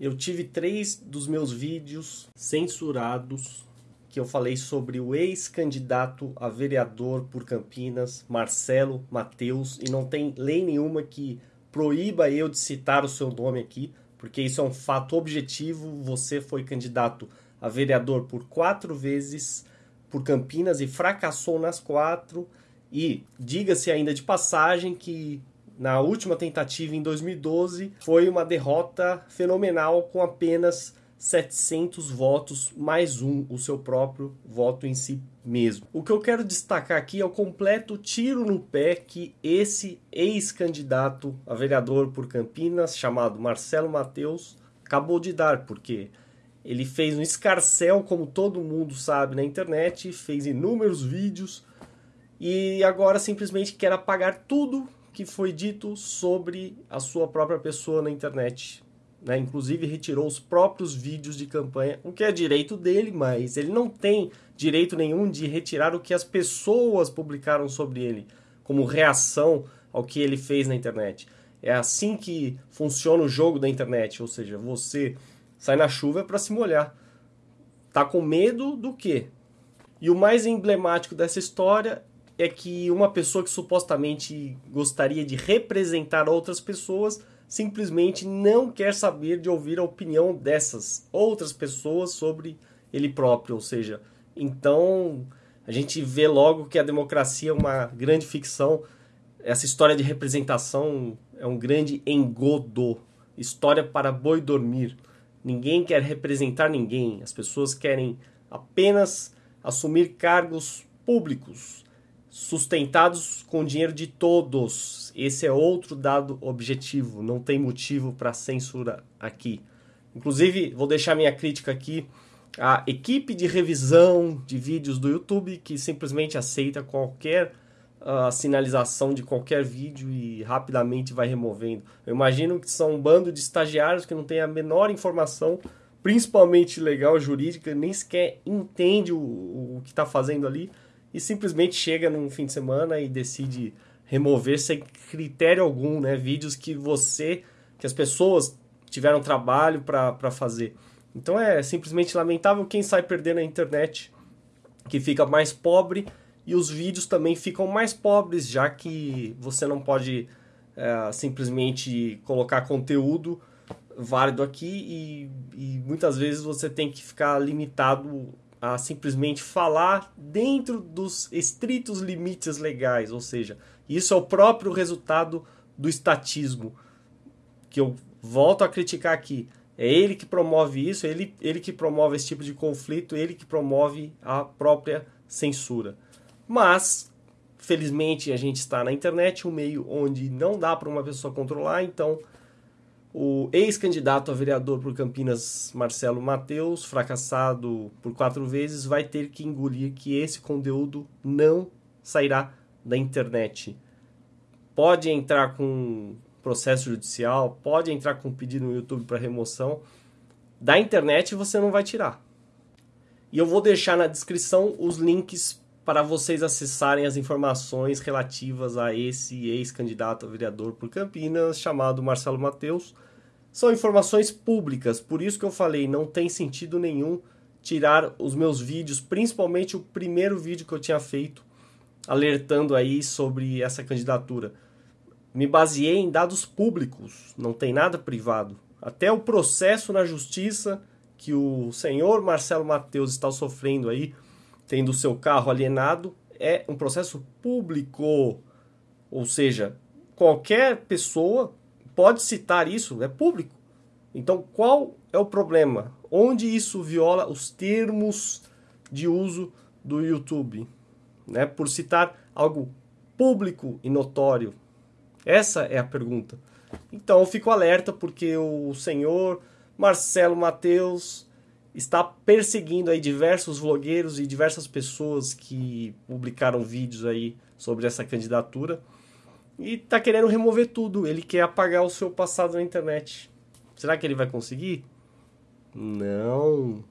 Eu tive três dos meus vídeos censurados que eu falei sobre o ex-candidato a vereador por Campinas, Marcelo Mateus, e não tem lei nenhuma que proíba eu de citar o seu nome aqui, porque isso é um fato objetivo. Você foi candidato a vereador por quatro vezes por Campinas e fracassou nas quatro. E diga-se ainda de passagem que na última tentativa em 2012 foi uma derrota fenomenal com apenas 700 votos mais um, o seu próprio voto em si mesmo. O que eu quero destacar aqui é o completo tiro no pé que esse ex-candidato a vereador por Campinas, chamado Marcelo Mateus, acabou de dar, porque ele fez um escarcel, como todo mundo sabe na internet, fez inúmeros vídeos e agora simplesmente quer apagar tudo que foi dito sobre a sua própria pessoa na internet. Né? Inclusive retirou os próprios vídeos de campanha, o que é direito dele, mas ele não tem direito nenhum de retirar o que as pessoas publicaram sobre ele, como reação ao que ele fez na internet. É assim que funciona o jogo da internet, ou seja, você sai na chuva para se molhar. Tá com medo do quê? E o mais emblemático dessa história é que uma pessoa que supostamente gostaria de representar outras pessoas simplesmente não quer saber de ouvir a opinião dessas outras pessoas sobre ele próprio, ou seja, então a gente vê logo que a democracia é uma grande ficção. Essa história de representação é um grande engodo, história para boi dormir. Ninguém quer representar ninguém, as pessoas querem apenas assumir cargos públicos sustentados com dinheiro de todos. Esse é outro dado objetivo, não tem motivo para censura aqui. Inclusive, vou deixar minha crítica aqui à equipe de revisão de vídeos do YouTube que simplesmente aceita qualquer uh, sinalização de qualquer vídeo e rapidamente vai removendo. Eu imagino que são um bando de estagiários que não tem a menor informação, principalmente legal, jurídica, nem sequer entende o, o que está fazendo ali e simplesmente chega num fim de semana e decide remover sem critério algum, né? Vídeos que você, que as pessoas tiveram trabalho para fazer. Então é simplesmente lamentável quem sai perdendo a internet, que fica mais pobre e os vídeos também ficam mais pobres, já que você não pode é, simplesmente colocar conteúdo válido aqui e, e muitas vezes você tem que ficar limitado a simplesmente falar dentro dos estritos limites legais, ou seja, isso é o próprio resultado do estatismo, que eu volto a criticar aqui. É ele que promove isso, ele, ele que promove esse tipo de conflito, ele que promove a própria censura. Mas, felizmente, a gente está na internet, um meio onde não dá para uma pessoa controlar, então o ex-candidato a vereador por Campinas, Marcelo Mateus, fracassado por quatro vezes, vai ter que engolir que esse conteúdo não sairá da internet. Pode entrar com processo judicial, pode entrar com pedido no YouTube para remoção. Da internet você não vai tirar. E eu vou deixar na descrição os links para vocês acessarem as informações relativas a esse ex-candidato a vereador por Campinas, chamado Marcelo Mateus. São informações públicas, por isso que eu falei, não tem sentido nenhum tirar os meus vídeos, principalmente o primeiro vídeo que eu tinha feito, alertando aí sobre essa candidatura. Me baseei em dados públicos, não tem nada privado. Até o processo na justiça que o senhor Marcelo Mateus está sofrendo aí, tendo seu carro alienado, é um processo público. Ou seja, qualquer pessoa pode citar isso, é público. Então, qual é o problema? Onde isso viola os termos de uso do YouTube? Né? Por citar algo público e notório. Essa é a pergunta. Então, eu fico alerta porque o senhor Marcelo Mateus está perseguindo aí diversos vlogueiros e diversas pessoas que publicaram vídeos aí sobre essa candidatura e está querendo remover tudo. Ele quer apagar o seu passado na internet. Será que ele vai conseguir? Não.